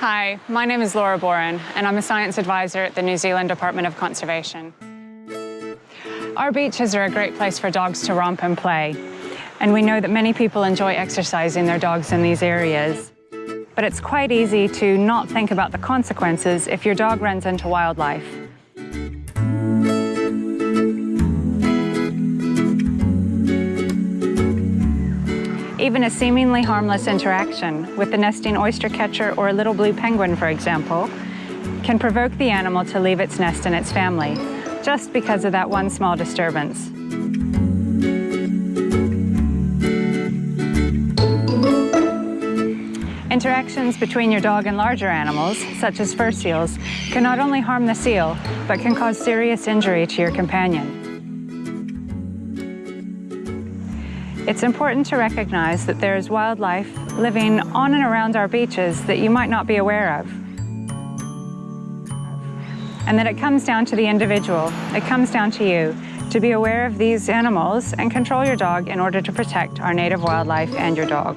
Hi, my name is Laura Boren, and I'm a science advisor at the New Zealand Department of Conservation. Our beaches are a great place for dogs to romp and play, and we know that many people enjoy exercising their dogs in these areas. But it's quite easy to not think about the consequences if your dog runs into wildlife. Even a seemingly harmless interaction with the nesting oyster catcher or a little blue penguin, for example, can provoke the animal to leave its nest and its family, just because of that one small disturbance. Interactions between your dog and larger animals, such as fur seals, can not only harm the seal, but can cause serious injury to your companion. It's important to recognize that there is wildlife living on and around our beaches that you might not be aware of. And that it comes down to the individual, it comes down to you, to be aware of these animals and control your dog in order to protect our native wildlife and your dog.